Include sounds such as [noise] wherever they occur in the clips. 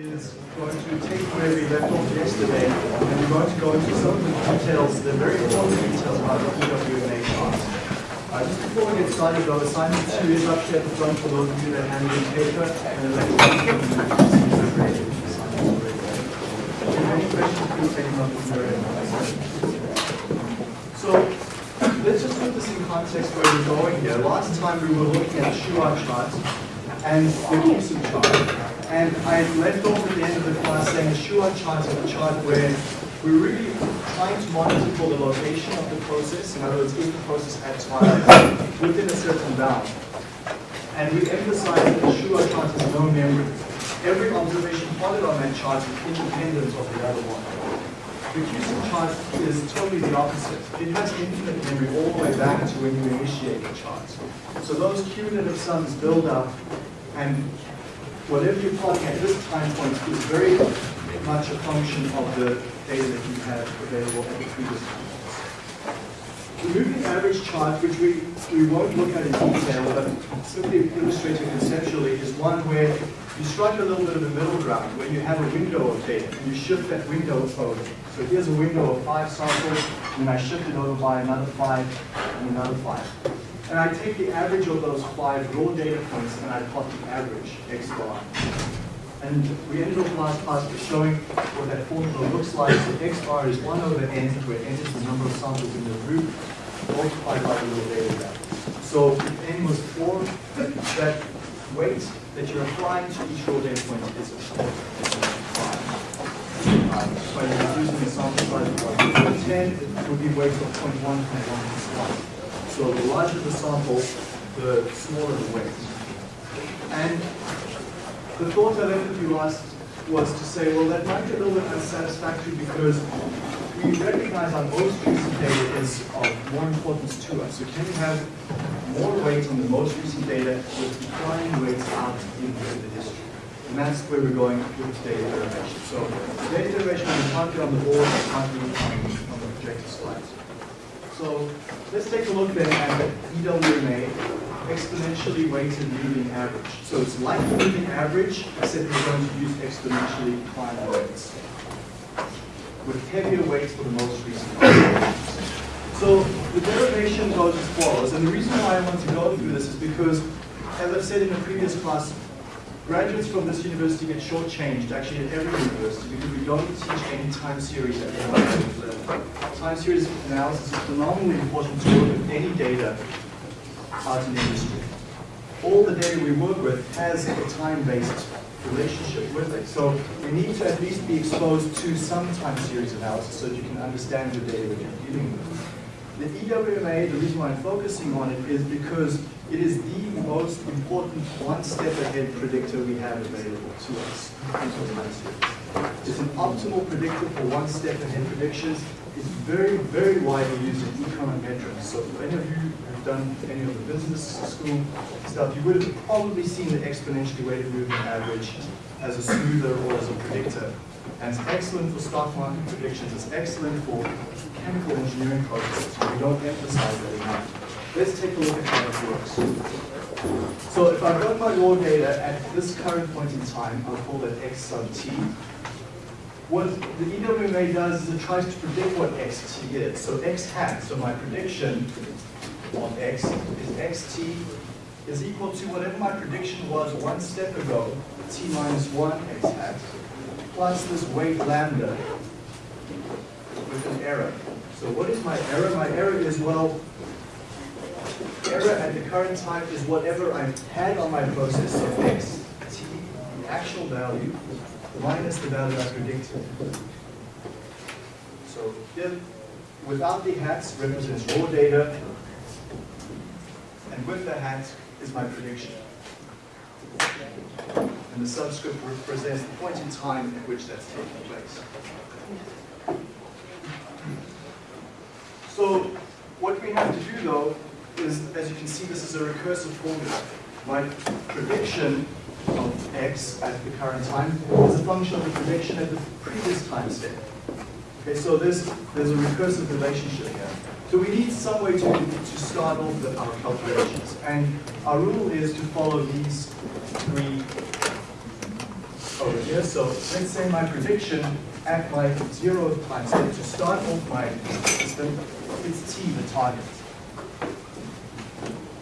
is going to take where we left off yesterday, and we're going to go into some of the details, the very important details about the EWMA chart. Uh, just before we get started though, assignment two is up here at the front for those of you that handle in paper and. Any questions, please take them up from. So, let's just put this in context where we're going here. Last time we were looking at the Shewhart chart and the CUSUM chart. And I left off at the end of the class saying the Shewhart chart is a chart where we're really trying to monitor for the location of the process, in other words, if the process at time [laughs] within a certain bound. And we emphasize that the Shewhart chart is no memory. Every observation plotted on that chart is independent of the other one. The CUSUM chart is totally the opposite. It has infinite memory all the way back to when you initiate the chart. So those cumulative sums build up, and whatever you're plotting at this time point is very much a function of the data that you have available at the previous time. point. The moving average chart, which we, we won't look at in detail, but simply illustrating conceptually, is one where you strike a little bit of a middle ground, where you have a window of data, and you shift that window over. So here's a window of five samples, and I shift it over by another five, and another five. And I take the average of those five raw data points, and I plot the average x bar. And we ended off last class by showing what that formula looks like. So x bar is 1 over n, where n is the number of samples in the group, multiplied by the raw data value. So if n was 4, that weight that you're applying to each raw data point is 5. Um, you're using a sample size of 10, it would be weight of 0.1, 0.1, So the larger the sample, the smaller the weight. And the thought I left with you last was to say, well, that might be a little bit unsatisfactory because we recognize our most recent data is of more importance to us. So can we have more weight on the most recent data with declining weights out into the history? And that's where we're going with data derivation. So data derivation, can't be on the board, can't be on, on the projected slides. So let's take a look then at EWMA, exponentially weighted moving average. So it's like the moving average, except we're going to use exponentially declining weights with heavier weights for the most recent. So the derivation goes as follows, and the reason why I want to go through this is because, as I've said in a previous class, graduates from this university get shortchanged, actually at every university, because we don't teach any time series at the level. Time series analysis is phenomenally important to work with any data out in industry. All the data we work with has a time-based relationship with it. So we need to at least be exposed to some time series analysis so that you can understand the data that you're dealing with. The EWMA, the reason why I'm focusing on it is because it is the most important one-step ahead predictor we have available to us. It's an optimal predictor for one-step ahead predictions. It's very, very widely used in econometrics. So if any of you have done any of the business school stuff, you would have probably seen the exponentially weighted moving average as a smoother or as a predictor. And it's excellent for stock market predictions. It's excellent for chemical engineering processes. We don't emphasize that enough. Let's take a look at how it works. So if I've got my raw data at this current point in time, I'll call that x sub t. What the EWMA does is it tries to predict what xt is. So x hat, so my prediction of x is xt is equal to whatever my prediction was one step ago, t minus 1 x hat, plus this weight lambda with an error. So what is my error? My error is, well, error at the current time is whatever I had on my process, so x, t, the actual value, minus the value I predicted. So here, without the hats represents raw data, and with the hat is my prediction. And the subscript represents the point in time at which that's taking place. So what we have to do though is, as you can see, this is a recursive formula. My prediction of x at the current time is a function of the prediction at the previous time step. Okay, so there's, there's a recursive relationship here. So we need some way to, to start off the, our calculations. And our rule is to follow these three over here. So let's say my prediction at my zero time step to start off my system is t, the target.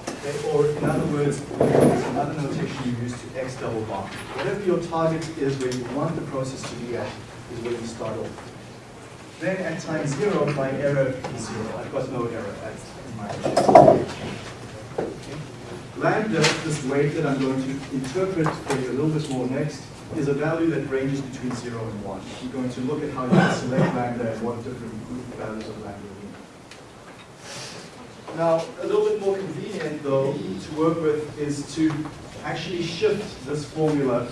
Okay, or in other words, it's another notation you use to x double bar. Whatever your target is where you want the process to be at is where you start off. Then at time zero, my error is zero. I've got no error at my Lambda, this weight that I'm going to interpret for you a little bit more next, is a value that ranges between 0 and 1. We're going to look at how you select lambda and what different group values of lambda mean. Now, a little bit more convenient, though, to work with is to actually shift this formula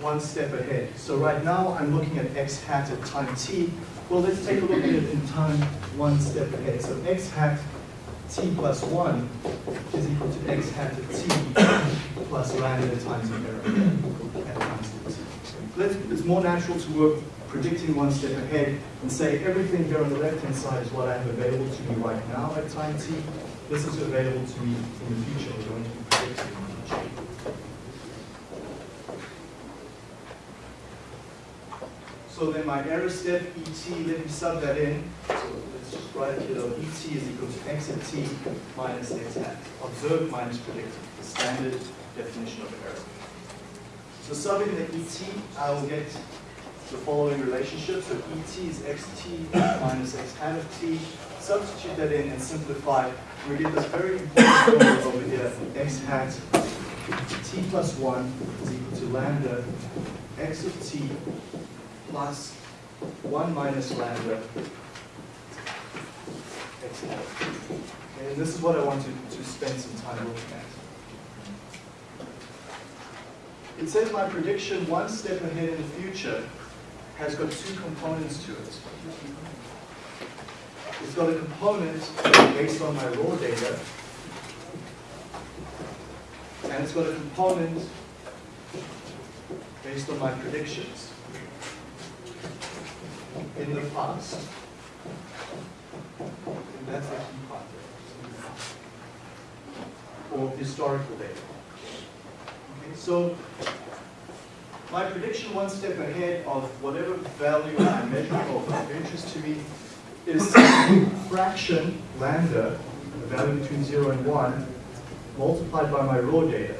one step ahead. So right now, I'm looking at x hat at time t. Well, let's take a look at it in time one step ahead. So x hat t plus 1 is equal to x hat of t plus lambda times error at it's more natural to work predicting one step ahead and say everything here on the left-hand side is what I have available to me right now at time t. This is available to me in the future. We're going to be predicting in the future. So then my error step, ET, let me sub that in. So let's just write it here, though. ET is equal to x at t minus x hat. Observed minus predicted, the standard definition of error. So subbing the ET, I will get the following relationship. So ET is xt minus x hat of t. Substitute that in and simplify. We get this very important formula over here. x hat t plus 1 is equal to lambda x of t plus 1 minus lambda x hat. And this is what I want to, to spend some time looking at. It says my prediction one step ahead in the future has got two components to it. It's got a component based on my raw data, and it's got a component based on my predictions in the past. And that's the key part. Or historical data. Okay, so my prediction one step ahead of whatever value I'm measuring or of interest to me is fraction lambda, the value between 0 and 1, multiplied by my raw data.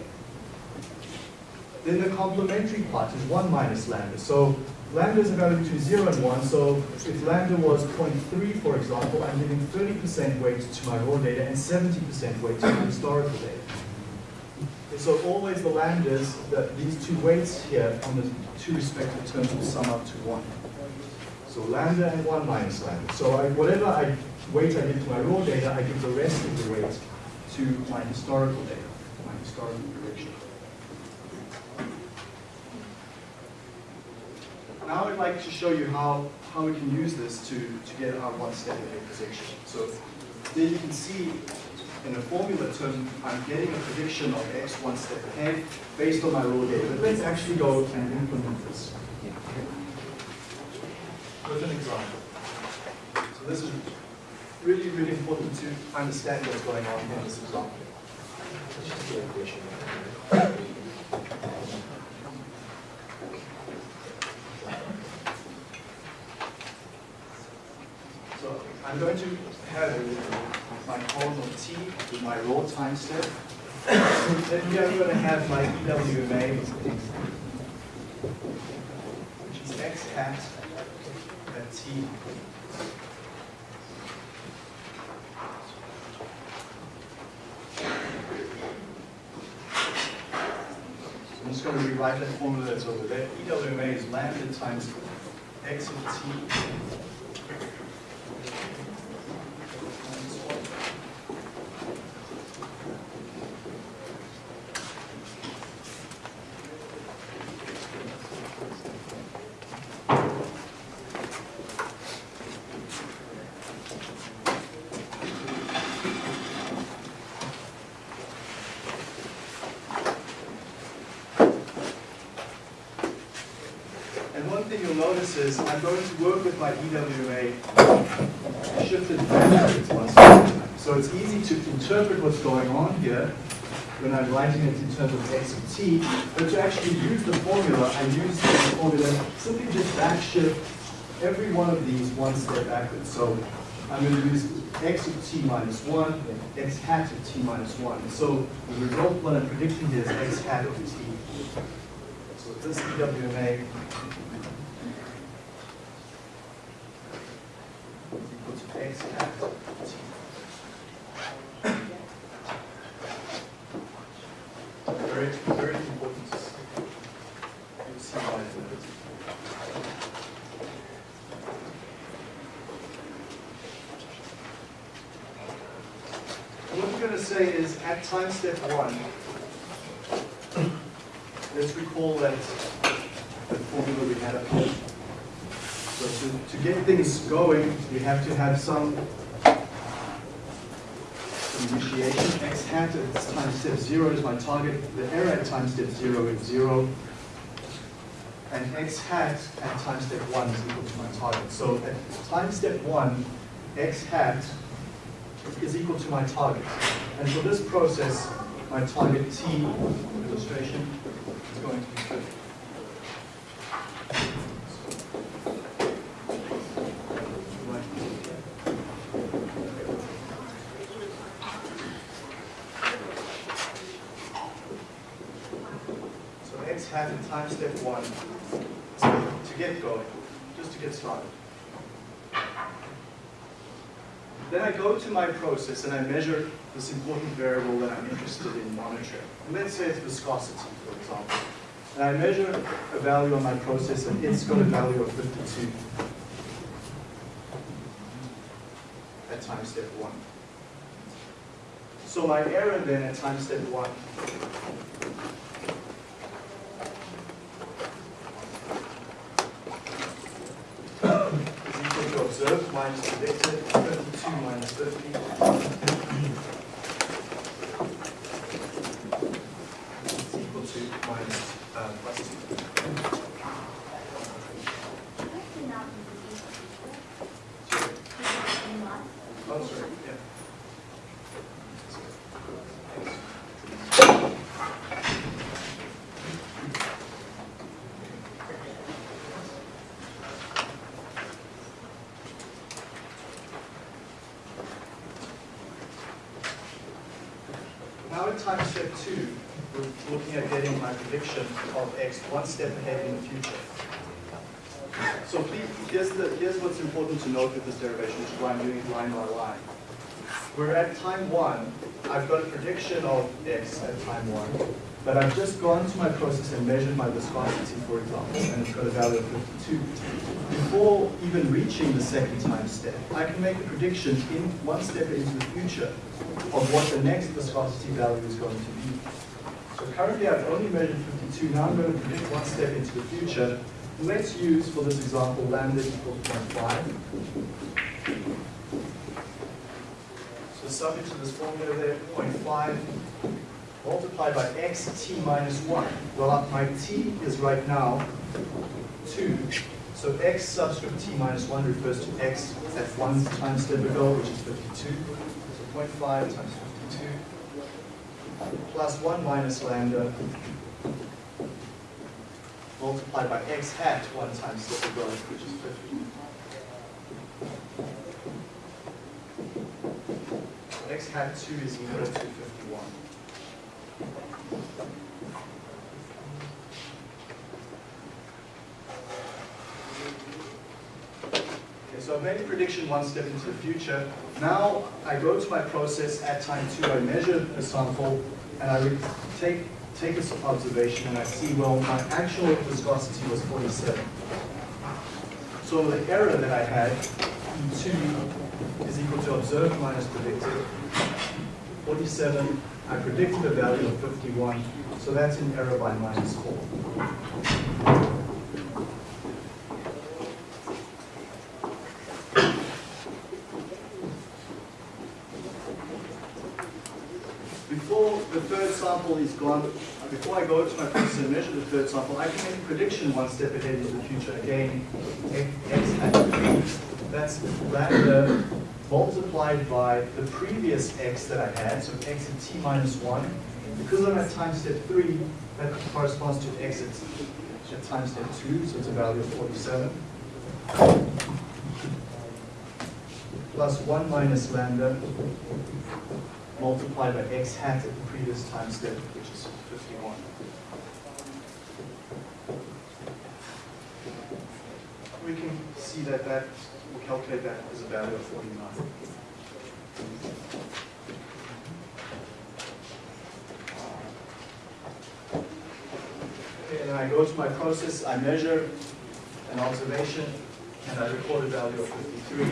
Then the complementary part is 1 minus lambda. So lambda is a value between 0 and 1, so if lambda was 0.3, for example, I'm giving 30% weight to my raw data and 70% weight to my historical data. So always the lambdas, that these two weights here on the two respective terms will sum up to 1. So lambda and 1 minus lambda. So I, whatever I, weight I give to my raw data, I give the rest of the weight to my historical data, my historical prediction. Now I'd like to show you how, how we can use this to, to get our one step ahead prediction. So there you can see in a formula term, I'm getting a prediction of x one step ahead based on my raw data. But let's actually go and implement this with an example. So this is really, really important to understand what's going on in this example. So I'm going to have my column of t with my raw time step. then we are going to have my EWMA, which is x hat at t. I'm just going to rewrite that formula that's over there. EWMA is lambda times x of t And one thing you'll notice is I'm going to work with my EWMA shifted backwards once at a time. So it's easy to interpret what's going on here when I'm writing it in terms of x of t, but to actually use the formula, I use the formula, simply just backshift every one of these one step backwards. So I'm going to use x of t minus 1, x hat of t minus 1. And so the result, what I'm predicting here is x hat of t. So this EWMA is x hat of t. Very, very important to see. Why a uh, What we're going to say is at time step one, let's recall that the formula we had up here. So to, to get things going, we have to have some X hat at time step zero is my target. The error at time step zero is zero. And x hat at time step one is equal to my target. So at time step one, x hat is equal to my target. And for this process, my target t illustration is going to be 50. my process and I measure this important variable that I'm interested in monitoring. And let's say it's viscosity, for example. And I measure a value on my process and it's got a value of 52 at time step 1. So my error then at time step 1 minus predicted, 52 minus 50. It's equal to minus, uh, plus 2. Oh, sorry, yeah. Now in time step two, we're looking at getting my prediction of x one step ahead in the future. So please, here's, the, here's what's important to note with this derivation, which is why I'm doing it line by line. We're at time one, I've got a prediction of x at time one, but I've just gone to my process and measured my viscosity, for example, and it's got a value of 52. Before even reaching the second time step, I can make a prediction in one step into the future of what the next viscosity value is going to be. So currently I've only measured 52, now I'm going to predict one step into the future. Let's use, for this example, lambda equals 0.5. So subject to this formula there, 0.5 multiplied by x t minus 1. Well, my t is right now 2. So x subscript t minus 1 refers to x at 1 times step ago, which is 52. So 0.5 times 52 plus 1 minus lambda multiplied by x hat 1 times step ago, which is 50. x hat 2 is equal to 51. Okay, so I've made a prediction one step into the future. Now I go to my process at time two, I measure a sample, and I take, take this observation and I see, well, my actual viscosity was 47. So the error that I had, E2 is equal to observed minus predicted. 47, I predicted a value of 51, so that's an error by minus 4. Before the third is gone, before I go to my process and measure the third sample, I can make a prediction one step ahead into the future. Again, x hat, that's lambda multiplied by the previous x that I had, so x at t minus 1 Because I'm at time step three, that corresponds to exit at time step two, so it's a value of 47. Plus 1 minus lambda multiplied by x hat at the previous time step, which is 51. We can see that that, we'll calculate that as a value of 49. And then I go to my process, I measure an observation, and I record a value of 53.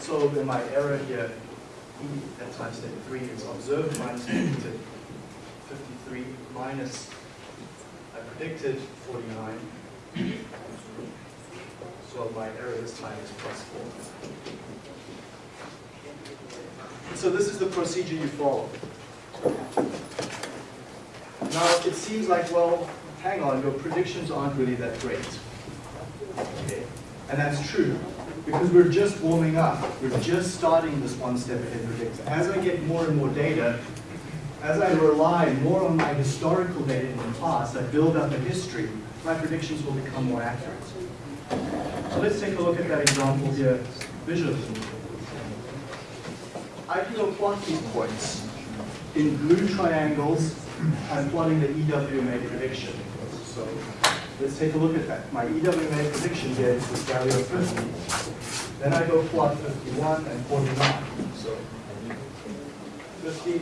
So in my error here, E at time step 3 is observed minus predicted 53 minus I predicted 49. So my error this time is plus 4. So this is the procedure you follow. Now it seems like, well, hang on, your predictions aren't really that great. Okay. And that's true, because we're just warming up. We're just starting this one step ahead predictor. As I get more and more data, as I rely more on my historical data in the past, I build up a history, my predictions will become more accurate. So let's take a look at that example here visually. I can plot these points in blue triangles. I'm plotting the EWMA prediction. So let's take a look at that. My EWMA prediction here is this value of 50. Then I go plot 51 and 49. So 50,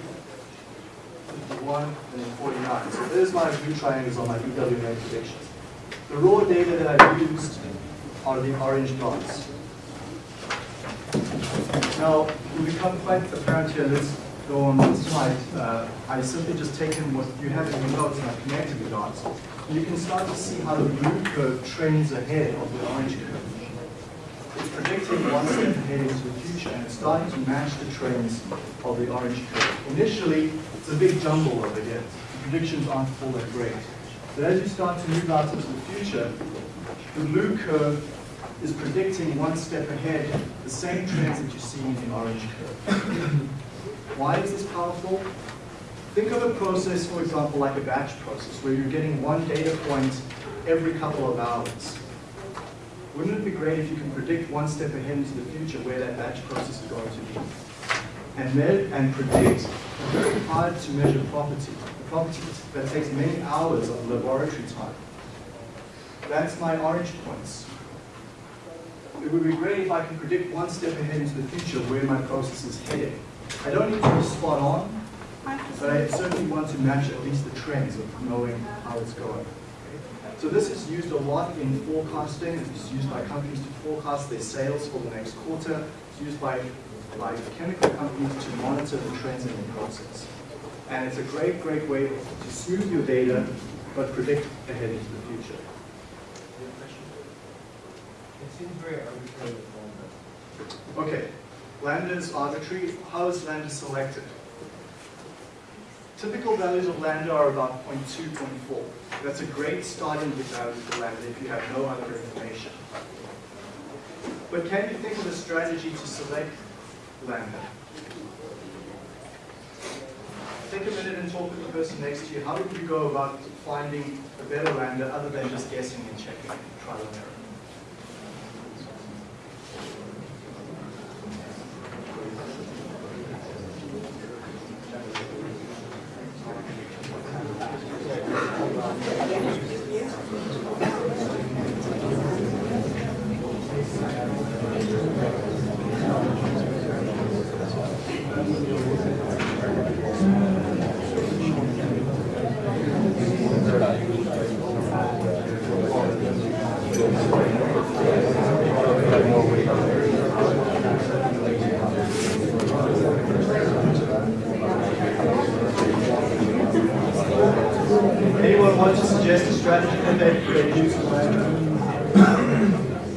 51, and then 49. So there's my blue triangles on my EWMA predictions. The raw data that I've used are the orange dots. Now, it will become quite apparent here. Let's go on one slide. Uh, I simply just taken what you have in your notes and I've connected the dots. You can start to see how the blue curve trends ahead of the orange curve. It's predicting one step ahead into the future and it's starting to match the trends of the orange curve. Initially, it's a big jumble over here. The predictions aren't all that great. But as you start to move out into the future, the blue curve is predicting one step ahead the same trends that you see in the orange curve. [clears throat] Why is this powerful? Think of a process, for example, like a batch process, where you're getting one data point every couple of hours. Wouldn't it be great if you can predict one step ahead into the future where that batch process is going to be? And, and predict a very hard to measure property, a property that takes many hours of laboratory time. That's my orange points. It would be great if I can predict one step ahead into the future where my process is heading. I don't need to be spot on, but I certainly want to match at least the trends of knowing how it's going. So this is used a lot in forecasting. It's used by companies to forecast their sales for the next quarter. It's used by, by chemical companies to monitor the trends in the process. And it's a great, great way to smooth your data, but predict ahead into the future. It seems very arbitrary. Okay, lambda is arbitrary. How is lambda selected? Typical values of lambda are about 0.2, 0.4. That's a great starting value for lambda if you have no other information. But can you think of a strategy to select lambda? Take a minute and talk with the person next to you. How would you go about finding a better lambda other than just guessing and checking, trial and error? Want to suggest a strategy that they could use for lambda?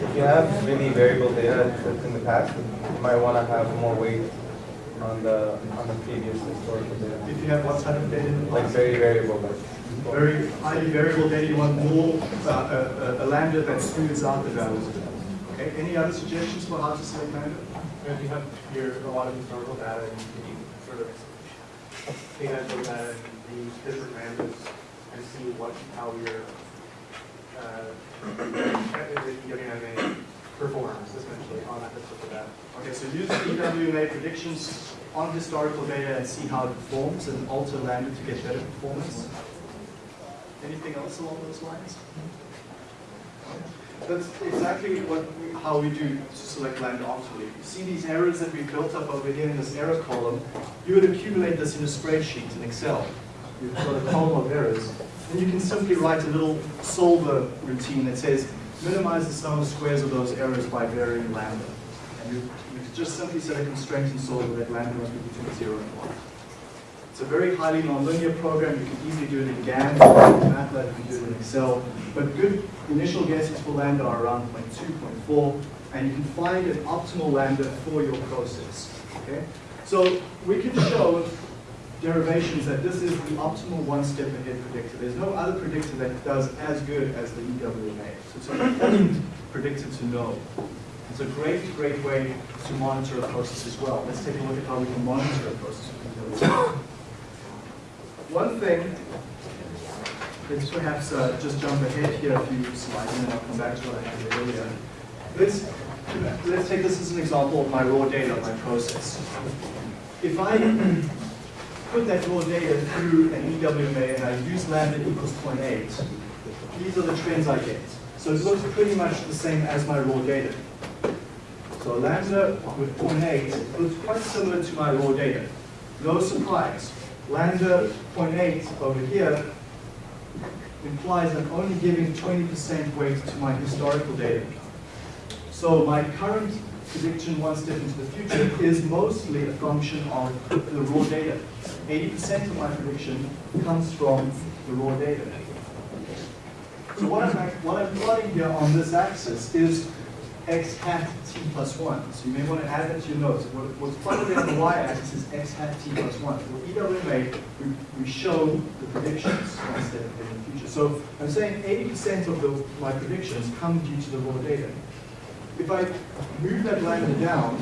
If you have really variable data that's in the past, you might want to have more weight on the on the previous historical data. If you have what type of data in the Like very variable, like Very highly variable data, you want more, uh, a, a, a lambda that smooths out the values. Okay, any other suggestions for how to select lambda? If you have your, a lot of historical data, and you can sort of take that historical data and these different lambdas and see what, how your, uh, EWMA [coughs] performs essentially on that, with that. Okay, so use EWMA predictions on historical data and see how it performs and alter lambda to get better performance. Anything else along those lines? That's exactly what how we do to select lambda optimally. You see these errors that we built up over here in this error column, you would accumulate this in a spreadsheet in Excel. You've got a column of errors, and you can simply write a little solver routine that says minimize the sum of squares of those errors by varying lambda. And you, you just simply set a constraint in solver that lambda must be between 0 and 1. It's a very highly nonlinear program. You can easily do it in GAN, in MATLAB, you can do it in Excel. But good initial guesses for lambda are around 0.2, 0.4, and you can find an optimal lambda for your process. Okay? So we can show derivations that this is the optimal one-step ahead predictor. There's no other predictor that does as good as the EWMA. So it's an important [coughs] predictor to know. It's a great, great way to monitor a process as well. Let's take a look at how we can monitor a process. One thing, let's perhaps uh, just jump ahead here a few slides and then I'll come back to what I had earlier. Let's, let's take this as an example of my raw data, my process. If I put that raw data through an EWMA and I use lambda equals 0.8, these are the trends I get. So it looks pretty much the same as my raw data. So lambda with 0.8 looks quite similar to my raw data. No surprise. Lambda 0.8 over here implies I'm only giving 20% weight to my historical data. So my current prediction one step into the future is mostly a function of the raw data. 80% of my prediction comes from the raw data. So what I'm, what I'm plotting here on this axis is x hat t plus 1. So you may want to add that to your notes. What, what's plotted on the y-axis is x hat t plus 1. For EWMA, we, we show the predictions one step in the future. So I'm saying 80% of the, my predictions come due to the raw data. If I move that lambda down,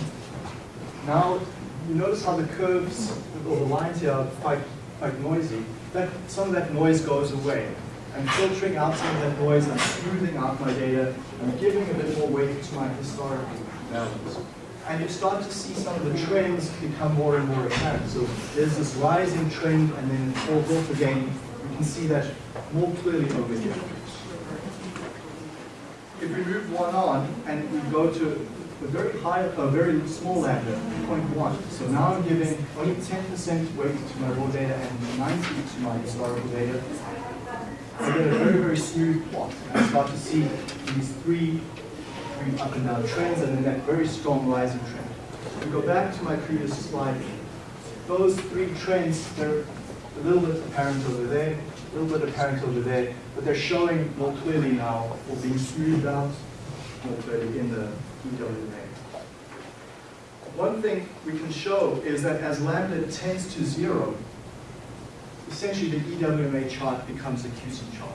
now you notice how the curves or the lines here are quite, quite noisy. That, some of that noise goes away. I'm filtering out some of that noise, I'm smoothing out my data, I'm giving a bit more weight to my historical values. And you start to see some of the trends become more and more apparent. So there's this rising trend and then it falls off again. You can see that more clearly over here. If we move one on and we go to a very high, a very small lambda, 0.1. So now I'm giving only 10% weight to my raw data and 90 to my historical data. I get a very, very smooth plot. I start to see these three, three up and down trends and then that very strong rising trend. If we go back to my previous slide. Those three trends, they're a little bit apparent over there, a little bit apparent over there, but they're showing more clearly now or being smoothed out more clearly in the EWMA. One thing we can show is that as lambda tends to zero, essentially the EWMA chart becomes a CUSUM chart.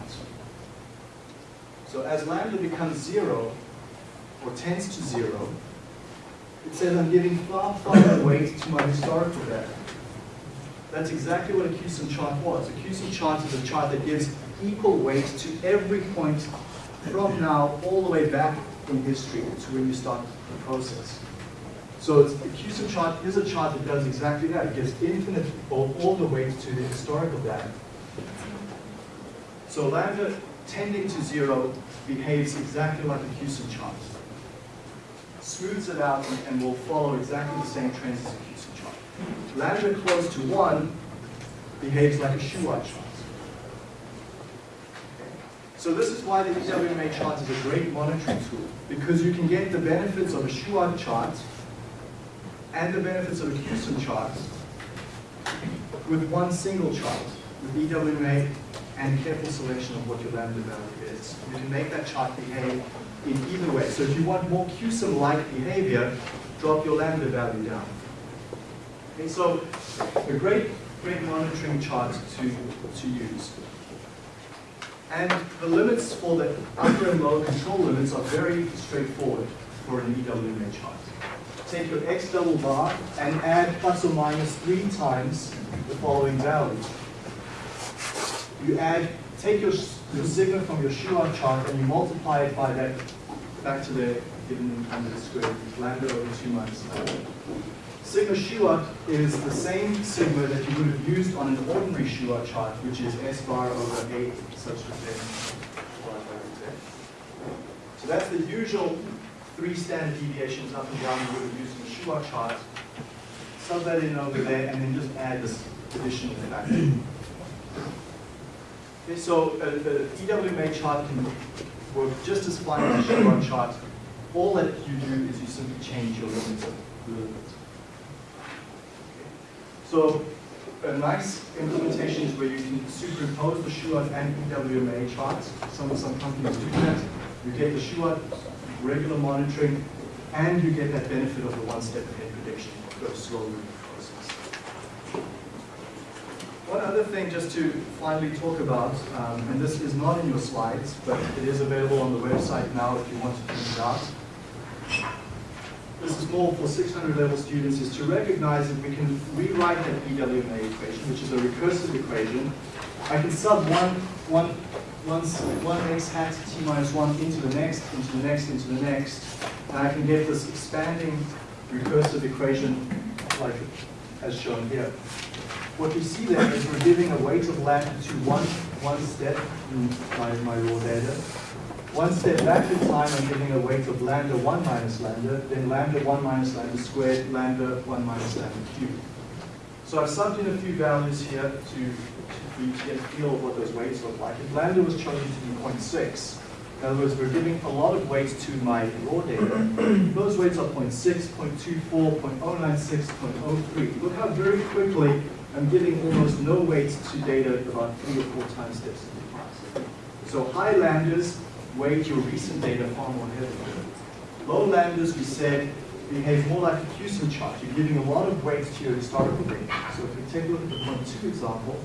So as lambda becomes zero, or tends to zero, it says I'm giving far, far weight to my historical data. That's exactly what a CUSUM chart was. A CUSUM chart is a chart that gives equal weight to every point from now all the way back in history to when you start the process. So the CUSUM chart is a chart that does exactly that. It gives infinite or all the weight to the historical data. So lambda tending to zero behaves exactly like a CUSUM chart. Smooths it out and will follow exactly the same trends as a Lambda close to one behaves like a Shewhart chart. So this is why the EWMA chart is a great monitoring tool, because you can get the benefits of a Shewhart chart and the benefits of a CUSUM chart with one single chart, with EWMA and careful selection of what your lambda value is. You can make that chart behave in either way. So if you want more CUSUM-like behavior, drop your lambda value down. Okay, so a great, great monitoring chart to, to use. And the limits for the upper and lower control limits are very straightforward for an EWMA chart. Take your x double bar and add plus or minus three times the following value. you add, take your, your sigma from your Shewhart chart and you multiply it by that, back to the given under the square root, lambda over two minus lambda. Sigma Shewhart is the same sigma that you would have used on an ordinary Shewhart chart, which is S bar over A subscript n. So that's the usual three standard deviations up and down you would have used in a Shewhart chart. Sub that in over there and then just add this additional factor. Okay, so a EWMA chart can work just as fine as a Shewhart chart. All that you do is you simply change your limits a little bit. So a nice implementation is where you can superimpose the Shewhart and EWMA charts. Some, some companies do that. You get the Shewhart regular monitoring, and you get that benefit of the one-step ahead prediction. The process. One other thing just to finally talk about, um, and this is not in your slides, but it is available on the website now if you want to print it out. This is more for 600 level students, is to recognize that we can rewrite that EWMA equation, which is a recursive equation. I can sub one, one, one, one x hat t minus 1 into the next, into the next, into the next, and I can get this expanding recursive equation like as shown here. What you see there is we're giving a weight of lambda to one, one step in my, my raw data. One step back in time, I'm giving a weight of lambda 1 minus lambda, then lambda 1 minus lambda squared, lambda 1 minus lambda cubed. So I've subbed in a few values here to, to get a feel of what those weights look like. If lambda was chosen to be 0.6, in other words, we're giving a lot of weight to my raw data. [coughs] Those weights are 0.6, 0.24, 0.096, 0.03. Look how very quickly I'm giving almost no weight to data about three or four time steps in the past. So high lambdas weight your recent data far more heavily. Low lambdas, we said, behave more like a CUSUM chart. You're giving a lot of weight to your historical data. So if we take a look at the 0.2 example,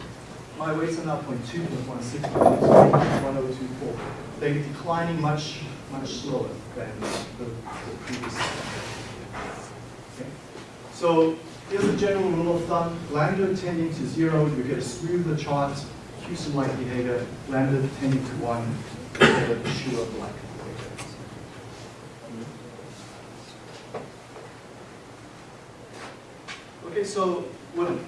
my weights are now 0.2, 0.16, 0.1024. They're declining much, much slower than the, the previous. So here's a general rule of thumb. Lambda tending to zero, you get a smoother chart, CUSUM-like behavior. Lambda tending to one, you get a Shewhart-like behavior. Okay, so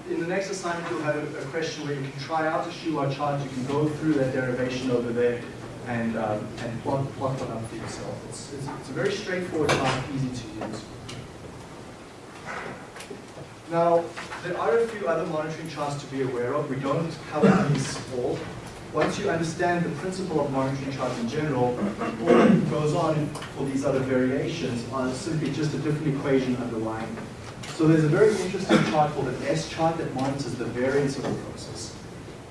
in the next assignment, you'll have a, a question where you can try out the Shewhart chart. You can go through that derivation over there and, um, and plot, plot one up for yourself. It's, it's, it's a very straightforward chart, easy to use. Now, there are a few other monitoring charts to be aware of. We don't cover these all. Once you understand the principle of monitoring charts in general, all that goes on for these other variations are simply just a different equation underlying. So there's a very interesting chart called an S chart that monitors the variance of a process.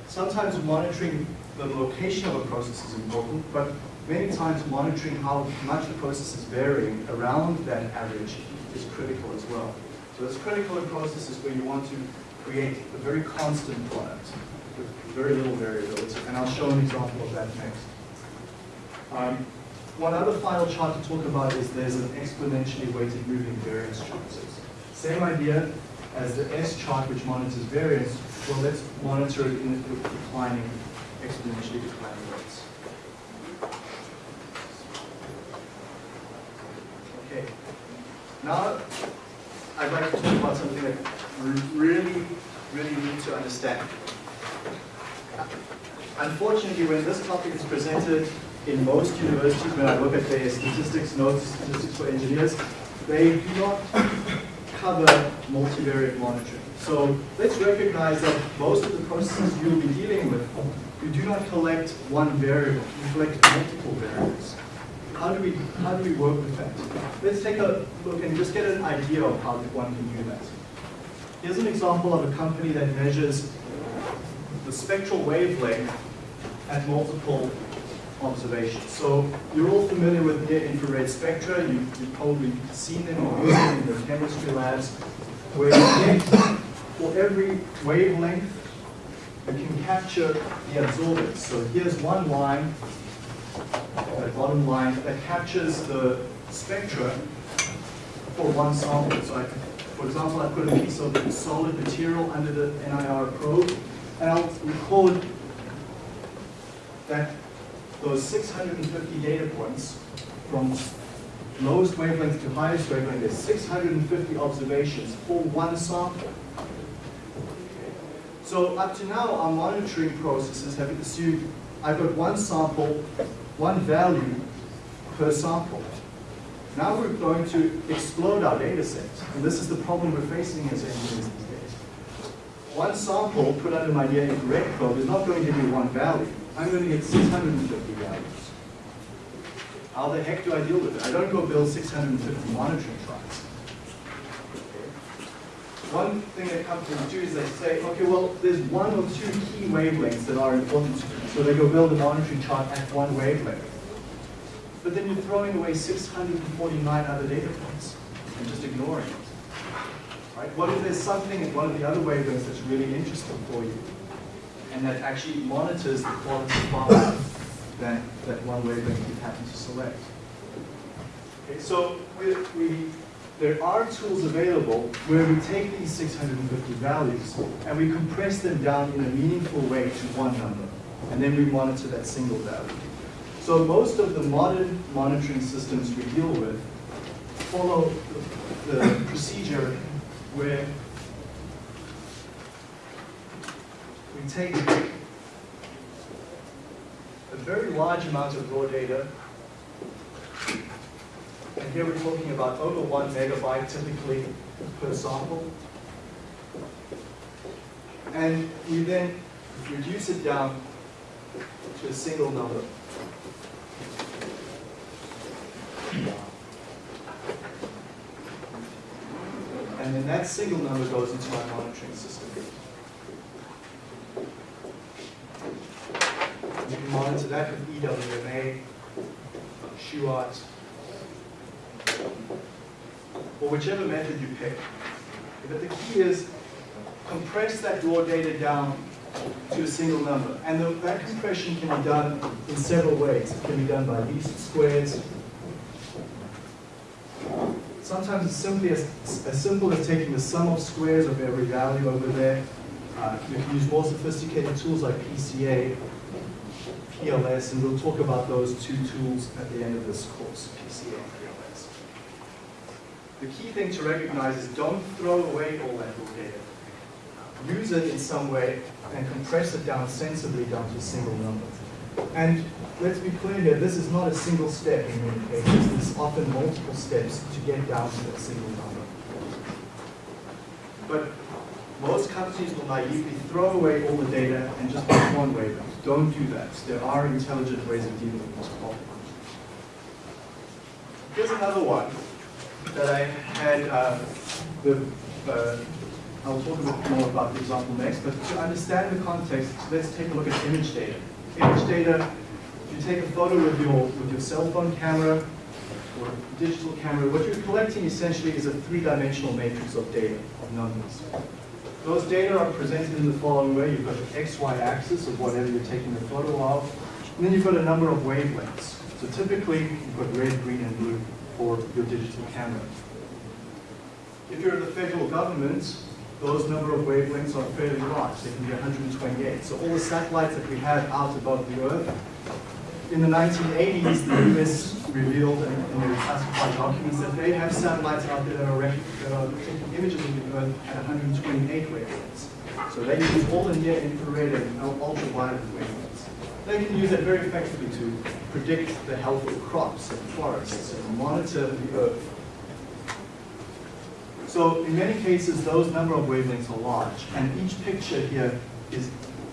Sometimes monitoring the location of a process is important, but many times monitoring how much the process is varying around that average is critical as well. So it's critical in processes where you want to create a very constant product with very little variability, and I'll show an example of that next. Um, one other final chart to talk about is there's an exponentially weighted moving variance chart. So same idea as the S chart, which monitors variance. Well, let's monitor it in declining, exponentially declining rates. Okay. Now, I'd like to talk about something that we really, really need to understand. Unfortunately, when this topic is presented in most universities, when I look at their statistics, notes, statistics for engineers, they do not cover multivariate monitoring. So let's recognize that most of the processes you'll be dealing with, you do not collect one variable, you collect multiple variables. How do we, how do we work with that? Let's take a look and just get an idea of how one can do that. Here's an example of a company that measures the spectral wavelength at multiple observations. So you're all familiar with near infrared spectra. You, you've probably seen them or used them in your chemistry labs, where you get, for every wavelength, you can capture the absorbance. So here's one line, that bottom line, that captures the spectra for one sample. So I, for example, I put a piece of solid material under the NIR probe, and I'll record that those 650 data points from lowest wavelength to highest wavelength, there's 650 observations for one sample. So up to now, our monitoring processes have assumed I've got one sample, one value per sample. Now we're going to explode our data set, and this is the problem we're facing as engineers these days. One sample put under my near infrared probe is not going to be one value. I'm going to get 650 values. How the heck do I deal with it? I don't go build 650 monitoring tracks. One thing that companies do is they say, okay, well, there's one or two key wavelengths that are important to. So they go build a monitoring chart at one wavelength. But then you're throwing away 649 other data points and just ignoring it. Right? What if there's something at one of the other wavelengths that's really interesting for you and that actually monitors the quality of better than that one wavelength you happen to select? Okay, so we, we, there are tools available where we take these 650 values and we compress them down in a meaningful way to one number. And then we monitor that single value. So most of the modern monitoring systems we deal with follow the, the procedure where we take a very large amount of raw data, and here we're talking about over one megabyte typically per sample, and we then reduce it down to a single number. And then that single number goes into my monitoring system. You can monitor that with EWMA, Shewhart, or whichever method you pick. But the key is compress that raw data down to a single number. And the, that compression can be done in several ways. It can be done by least squares. Sometimes it's simply as, as simple as taking the sum of squares of every value over there. Uh, you can use more sophisticated tools like PCA, PLS, and we'll talk about those two tools at the end of this course, PCA and PLS. The key thing to recognize is don't throw away all that raw data use it in some way and compress it down sensibly down to a single number. And let's be clear here, this is not a single step in many cases. There's often multiple steps to get down to that single number. But most companies will naively throw away all the data and just pick one wavelength. Don't do that. There are intelligent ways of dealing with this problem. Here's another one that I had uh, the uh, I'll talk a bit more about the example next, but to understand the context, let's take a look at image data. Image data, if you take a photo with your, with your cell phone camera or digital camera, what you're collecting essentially is a three-dimensional matrix of data, of numbers. Those data are presented in the following way. You've got the XY axis of whatever you're taking the photo of, and then you've got a number of wavelengths. So typically, you've got red, green, and blue for your digital camera. If you're the federal government, those number of wavelengths are fairly large. They can be 128. So all the satellites that we have out above the Earth, in the 1980s, the US revealed in, in their classified documents that they have satellites out there that are, that are taking images of the Earth at 128 wavelengths. So they use all the near infrared and ultraviolet wavelengths. They can use it very effectively to predict the health of crops and forests and monitor the Earth so in many cases, those number of wavelengths are large, and each picture here is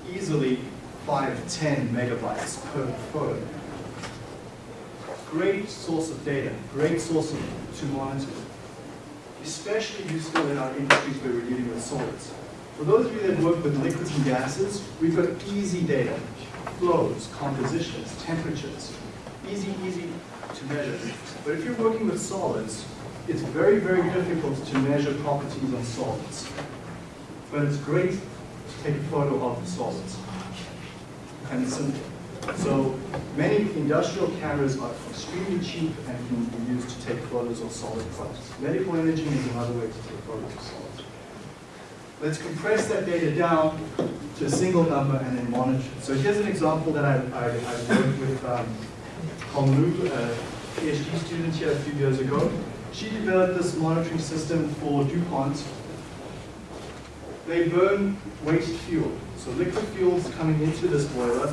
easily 5, 10 megabytes per photo. Great source of data, great source of, to monitor. Especially useful in our industries where we're dealing with solids. For those of you that work with liquids and gases, we've got easy data, flows, compositions, temperatures, easy, easy to measure. But if you're working with solids, it's very, very difficult to measure properties on solids. But it's great to take a photo of the solids. And simple. So many industrial cameras are extremely cheap and can be used to take photos of solid products. Medical imaging is another way to take photos of solids. Let's compress that data down to a single number and then monitor. it. So here's an example that I, I, I worked with um, Honglu, a PhD student here a few years ago. She developed this monitoring system for DuPont. They burn waste fuel. So liquid fuel is coming into this boiler.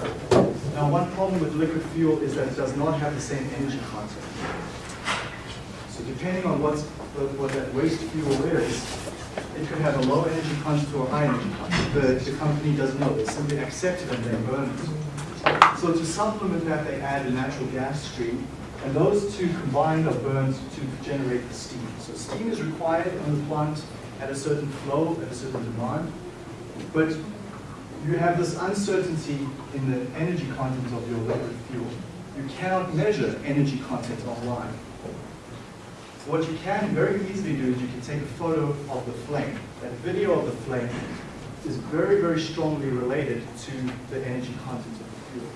Now one problem with liquid fuel is that it does not have the same energy content. So depending on what's, what that waste fuel is, it could have a low energy content or a high energy content. But the company doesn't know, they simply accept it and they burn it. So to supplement that, they add a natural gas stream, and those two combined are burned to generate the steam. So steam is required in the plant at a certain flow, at a certain demand, but you have this uncertainty in the energy content of your liquid fuel. You cannot measure energy content online. What you can very easily do is you can take a photo of the flame. That video of the flame is very, very strongly related to the energy content of the fuel.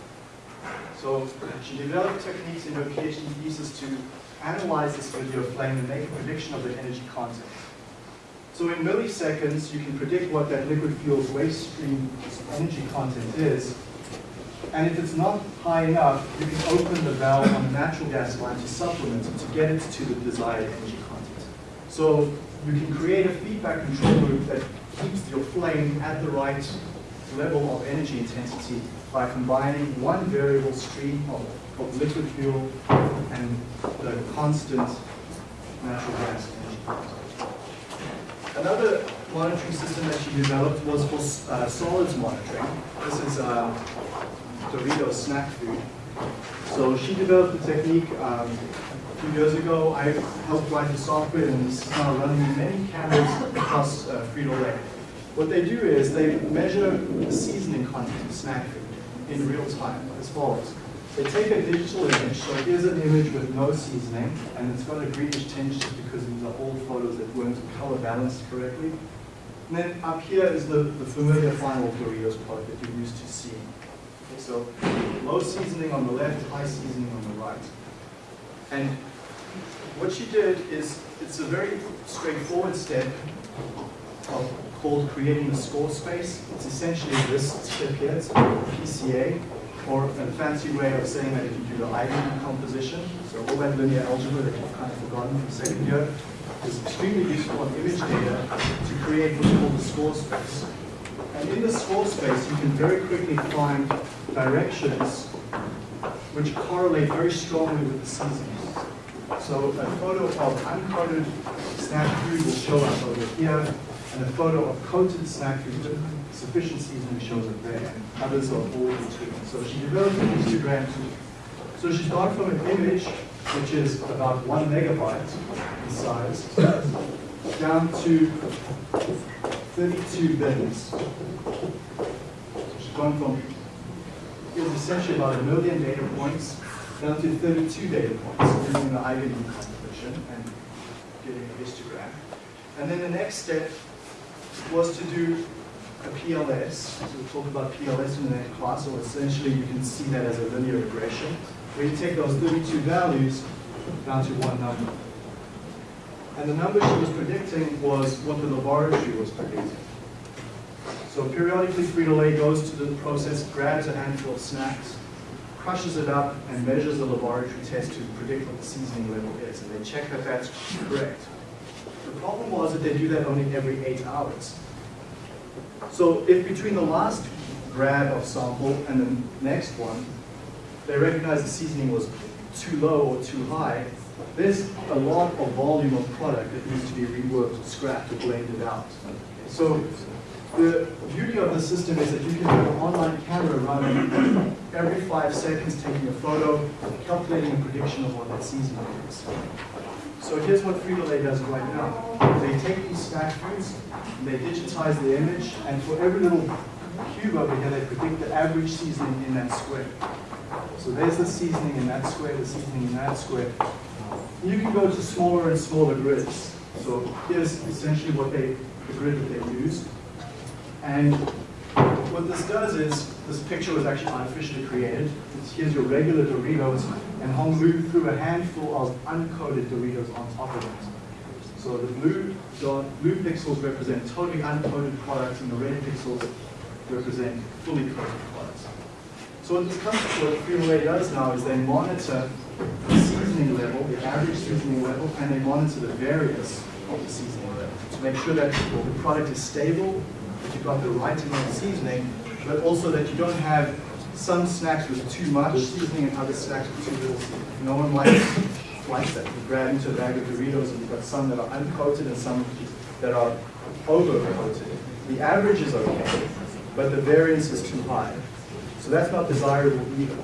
So she developed techniques in her PhD thesis to analyze this video flame and make a prediction of the energy content. So in milliseconds, you can predict what that liquid fuel's waste stream energy content is. And if it's not high enough, you can open the valve on the natural gas line to supplement it, to get it to the desired energy content. So you can create a feedback control loop that keeps your flame at the right level of energy intensity by combining one variable stream of, of liquid fuel and the constant natural gas energy. Another monitoring system that she developed was for uh, solids monitoring. This is uh, Doritos snack food. So she developed the technique um, a few years ago. I helped write the software and this is now running in many cameras across uh, Frito-Lay. What they do is they measure the seasoning content of snack food in real time as follows. They take a digital image, so here's an image with no seasoning, and it's got a greenish tinge just because these are old photos that weren't color balanced correctly. And then up here is the, the familiar final Doritos product that you're used to seeing. Okay, so low seasoning on the left, high seasoning on the right. And what she did is, it's a very straightforward step called creating the score space. It's essentially this step here, it's PCA, or a fancy way of saying that if you do the eigen composition, so all that linear algebra that you've kind of forgotten from second year, is extremely useful on image data to create what's called the score space. And in the score space, you can very quickly find directions which correlate very strongly with the seasons. So a photo of uncoated snack food will show up over here, and a photo of coated snack with sufficient seasoning shows up there, others are all between. So she developed an histogram. So she started from an image, which is about one megabyte in size, down to 32 bins. So she's gone from, it was essentially about a million data points down to 32 data points using the eigenvalue composition and getting a histogram. And then the next step was to do a PLS. So we'll talk about PLS in the next class, so essentially you can see that as a linear regression, where you take those 32 values down to one number. And the number she was predicting was what the laboratory was predicting. So periodically Frito-Lay goes to the process, grabs a handful of snacks, crushes it up, and measures the laboratory test to predict what the seasoning level is, and they check that that's correct. The problem was that they do that only every eight hours. So if between the last grab of sample and the next one, they recognize the seasoning was too low or too high, there's a lot of volume of product that needs to be reworked, or scrapped, or blended out. So the beauty of the system is that you can have an online camera running every five seconds taking a photo, calculating a prediction of what that seasoning is. So here's what Frito-Lay does right now. They take these snack foods, and they digitize the image, and for every little cube over here, they predict the average seasoning in that square. So there's the seasoning in that square, the seasoning in that square. You can go to smaller and smaller grids. So here's essentially what they, the grid that they use. And what this does is, this picture was actually artificially created. Here's your regular Doritos, and Honglu through a handful of uncoated Doritos on top of it. So the blue dot, blue pixels represent totally uncoated products, and the red pixels represent fully coated products. So what this company, what Frito-Lay does now is they monitor the seasoning level, the average seasoning level, and they monitor the variance of the seasoning level to make sure that the product is stable, that you've got the right amount of seasoning, but also that you don't have some snacks with too much seasoning and other snacks with too little seasoning. No one likes, likes that. You grab into a bag of Doritos and you've got some that are uncoated and some that are over-coated. The average is okay, but the variance is too high. So that's not desirable either.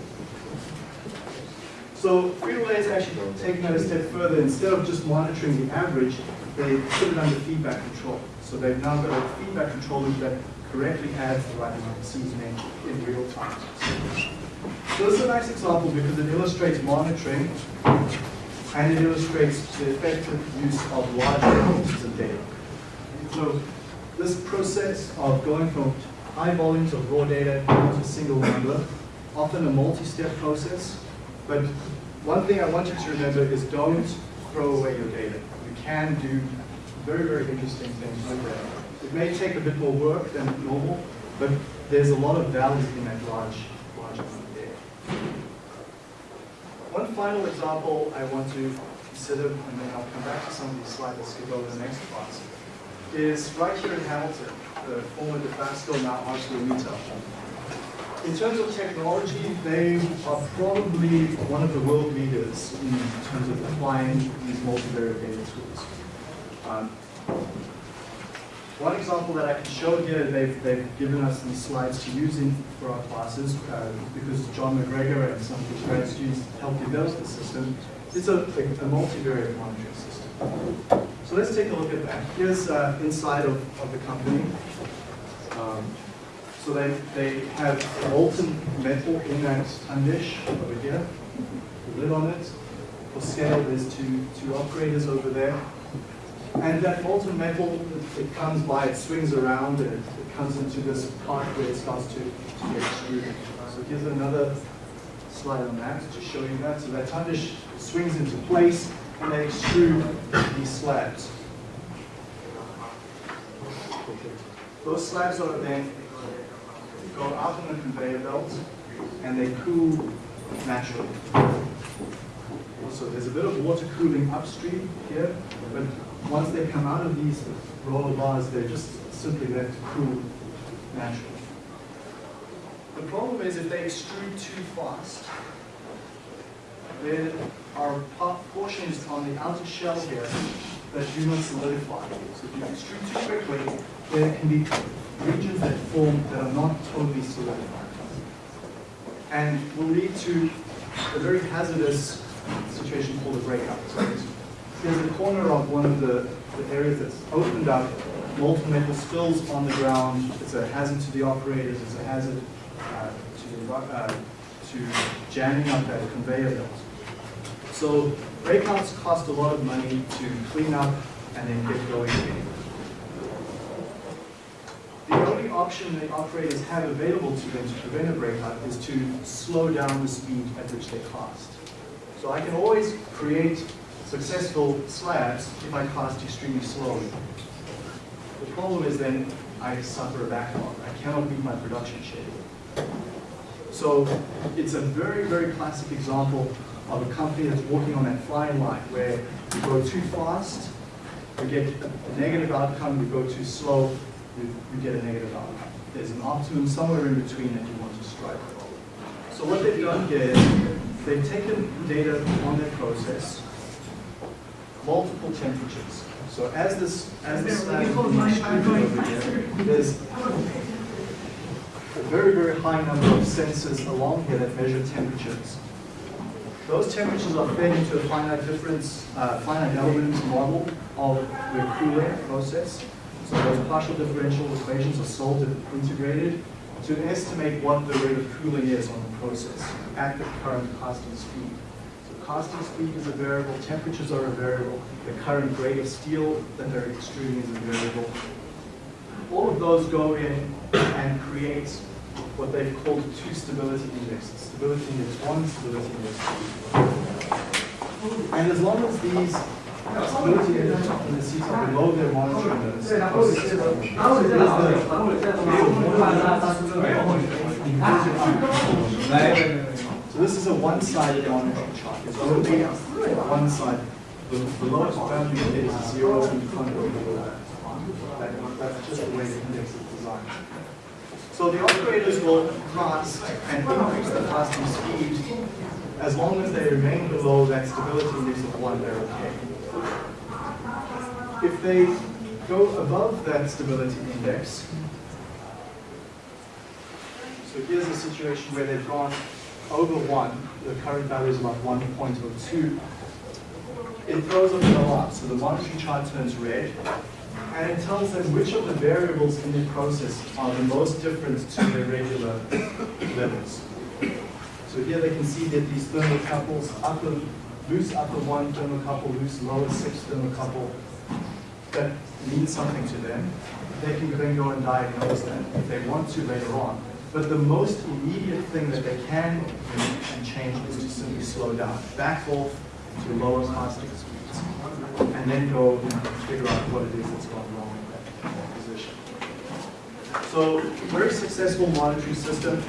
So Frito-Lay is actually taking that a step further. Instead of just monitoring the average, they put it under feedback control. So they've now got a feedback control loop that correctly adds the right amount of seasoning in real time. So this is a nice example because it illustrates monitoring and it illustrates the effective use of large quantities of data. So this process of going from high volumes of raw data into a single number, often a multi-step process, but one thing I want you to remember is don't throw away your data. You can do very, very interesting things with that. It may take a bit more work than normal, but there's a lot of value in that large, large amount of data. One final example I want to consider, and then I'll come back to some of these slides, let's skip over the next class, is right here in Hamilton, the former Dofasco, now ArcelorMittal. In terms of technology, they are probably one of the world leaders in terms of applying these multivariate data tools. Um, one example that I can show here, they've, they've given us these slides to use in for our classes uh, because John MacGregor and some of his grad students helped develop the system. It's a, a multivariate monitoring system. So let's take a look at that. Here's uh, inside of, of the company. Um, so they, they have molten metal in that tundish over here, the lid on it. For scale, there's two, two operators over there. And that molten metal, it, it comes by, it swings around, and it, it comes into this part where it starts to, to get extruded. So here's another slide on that to show you that. So that tundish swings into place, and they extrude these slabs. Those slabs are then go out on the conveyor belt and they cool naturally. So there's a bit of water cooling upstream here, but once they come out of these roller bars, they're just simply left cool naturally. The problem is if they extrude too fast, there are portions on the outer shell here that do not solidify. So if you extrude too quickly, there can be regions that form that are not totally solidified. And will lead to a very hazardous situation called a breakout. So there's a corner of one of the, the areas that's opened up, molten metal spills on the ground. It's a hazard to the operators, it's a hazard uh, to, uh, to jamming up that conveyor belt. So breakouts cost a lot of money to clean up and then get going again. The only option the operators have available to them to prevent a breakout is to slow down the speed at which they cast. So I can always create successful slabs if I cast extremely slowly. The problem is then I suffer a backlog. I cannot meet my production schedule. So it's a very, very classic example of a company that's walking on that flying line where you go too fast, you get a negative outcome, you go too slow, you, get a negative outcome. There's an optimum somewhere in between that you want to strike. So what they've done here is they've taken data on their process, multiple temperatures. So as this as this slab is over here, there's a very, very high number of sensors along here that measure temperatures. Those temperatures are fed into a finite difference, uh, finite element model of the cooling process. So those partial differential equations are solved and integrated to estimate what the rate of cooling is on the process at the current casting speed. Casting speed is a variable, temperatures are a variable, the current grade of steel that they're extruding is a variable. All of those go in and create what they've called two stability indexes. Stability index one, stability index two. And as long as these stability index in the seats are below their monitoring limits. So this is a one-sided monitoring chart. It's only one side. The, the lowest value is zero the front be below. That- That's just the way the index is designed. So the operators will class and increase the classing speed as long as they remain below that stability index of one, they're okay. If they go above that stability index, so here's a situation where they've gone over one, the current value is about 1.02. It throws up an alarm, so the monitoring chart turns red, and it tells them which of the variables in the process are the most different to their regular levels. So here they can see that these thermocouples, upper, loose upper one thermocouple, loose lower six thermocouple, that means something to them. They can then go and diagnose them if they want to later on. But the most immediate thing that they can do and change is to simply slow down, back off to lower casting speeds, and then go and figure out what it is that's gone wrong in that position. So, very successful monitoring system.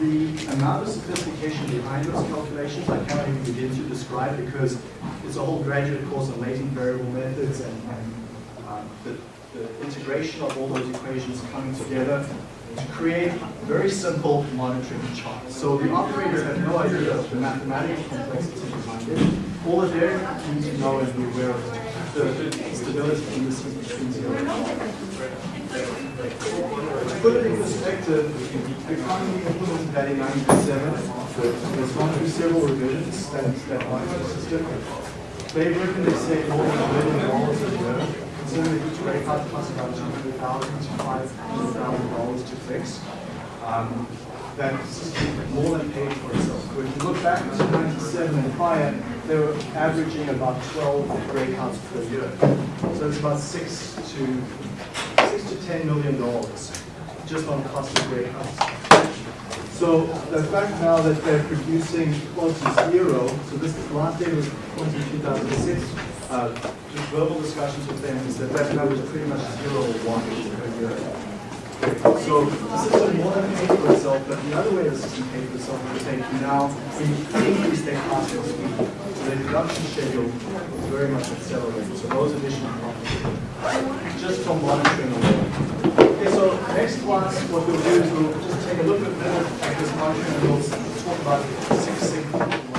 The amount of sophistication behind those calculations, I cannot even begin to describe because it's a whole graduate course on latent variable methods and, and um, the, the integration of all those equations coming together to create very simple monitoring charts. So the operators have no idea of the mathematical complexity behind it. All that they need to know and be aware of the stability indices between zero and one. To put it in perspective, the economy implemented that in 1997. It's gone through several revisions, that, that monitoring system. They reckon they save more than a billion dollars a year, considering that each about two hundred thousand to five hundred thousand dollars to fix. Um, more than paid for itself. You look back to ninety-seven and prior, they were averaging about twelve rate cards per year. So it's about six to, six to ten million dollars just on cost of cards. So the fact now that they're producing close to zero, so this last data was pointing to 2006, uh, just verbal discussions with them is that that number is pretty much zero or one per year. So the system more than paid for itself, but the other way the system paid for itself is they can now increase their of speed. So their production schedule was very much accelerated. So those additional profits, just from monitoring alone. Okay, so next class, what we'll do is we'll just take a look at at this monitoring and we'll talk about Six Sigma.